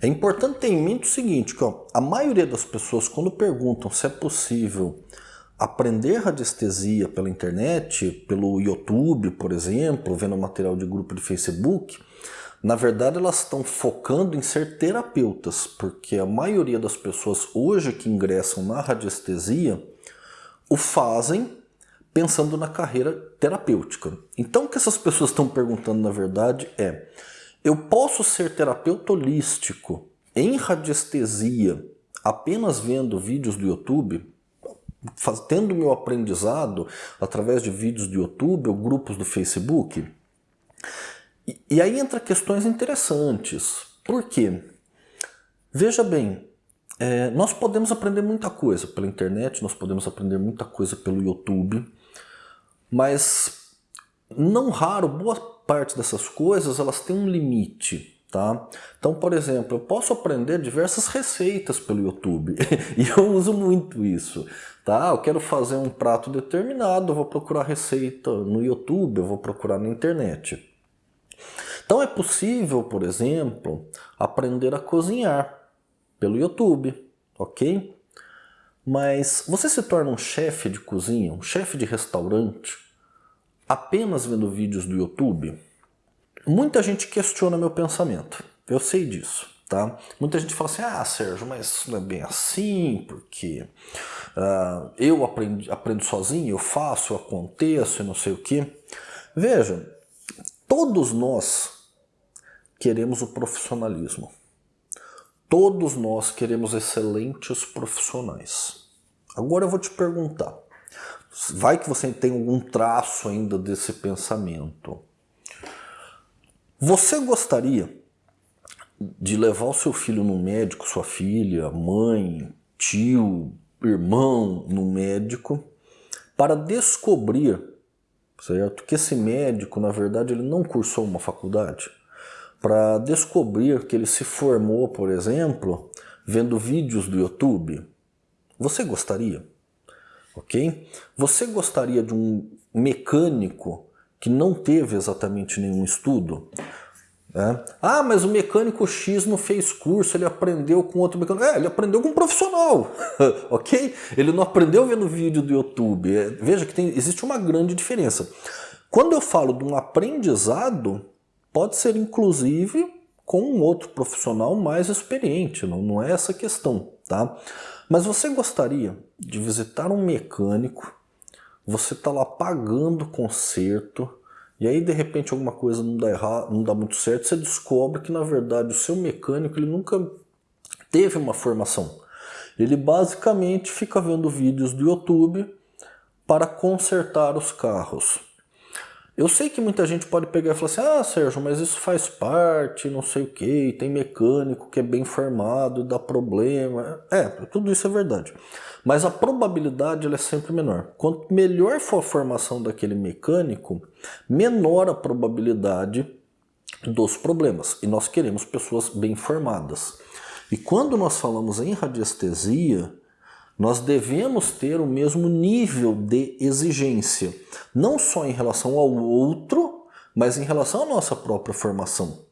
É importante ter em mente o seguinte, que ó, a maioria das pessoas quando perguntam se é possível aprender radiestesia pela internet, pelo YouTube, por exemplo, vendo material de grupo de Facebook, na verdade elas estão focando em ser terapeutas, porque a maioria das pessoas hoje que ingressam na radiestesia o fazem pensando na carreira terapêutica. Então o que essas pessoas estão perguntando na verdade é eu posso ser terapeuta holístico em radiestesia apenas vendo vídeos do YouTube? Faz, tendo meu aprendizado através de vídeos do YouTube ou grupos do Facebook? E, e aí entra questões interessantes. Por quê? Veja bem, é, nós podemos aprender muita coisa pela internet, nós podemos aprender muita coisa pelo YouTube, mas não raro, boa parte dessas coisas elas têm um limite. Tá? Então, por exemplo, eu posso aprender diversas receitas pelo YouTube e eu uso muito isso. Tá? Eu quero fazer um prato determinado, eu vou procurar receita no YouTube, eu vou procurar na internet. Então é possível, por exemplo, aprender a cozinhar pelo YouTube, ok? Mas você se torna um chefe de cozinha, um chefe de restaurante, apenas vendo vídeos do YouTube? Muita gente questiona meu pensamento, eu sei disso. Tá? Muita gente fala assim, ah Sérgio, mas isso não é bem assim, porque uh, eu aprendo, aprendo sozinho, eu faço, eu aconteço e não sei o que. Veja, todos nós queremos o profissionalismo. Todos nós queremos excelentes profissionais. Agora eu vou te perguntar, vai que você tem algum traço ainda desse pensamento. Você gostaria de levar o seu filho no médico, sua filha, mãe, tio, irmão no médico para descobrir, certo, que esse médico, na verdade, ele não cursou uma faculdade? para descobrir que ele se formou, por exemplo, vendo vídeos do YouTube? Você gostaria? Ok? Você gostaria de um mecânico que não teve exatamente nenhum estudo? É. Ah, mas o mecânico X não fez curso, ele aprendeu com outro mecânico. É, ele aprendeu com um profissional, ok? Ele não aprendeu vendo vídeo do YouTube. É, veja que tem, existe uma grande diferença. Quando eu falo de um aprendizado, Pode ser inclusive com um outro profissional mais experiente, não, não é essa questão, tá? Mas você gostaria de visitar um mecânico, você está lá pagando conserto, e aí de repente alguma coisa não dá, errado, não dá muito certo, você descobre que na verdade o seu mecânico ele nunca teve uma formação. Ele basicamente fica vendo vídeos do YouTube para consertar os carros. Eu sei que muita gente pode pegar e falar assim, ah Sérgio, mas isso faz parte, não sei o que, tem mecânico que é bem formado, dá problema. É, tudo isso é verdade. Mas a probabilidade é sempre menor. Quanto melhor for a formação daquele mecânico, menor a probabilidade dos problemas. E nós queremos pessoas bem formadas. E quando nós falamos em radiestesia, nós devemos ter o mesmo nível de exigência, não só em relação ao outro, mas em relação à nossa própria formação.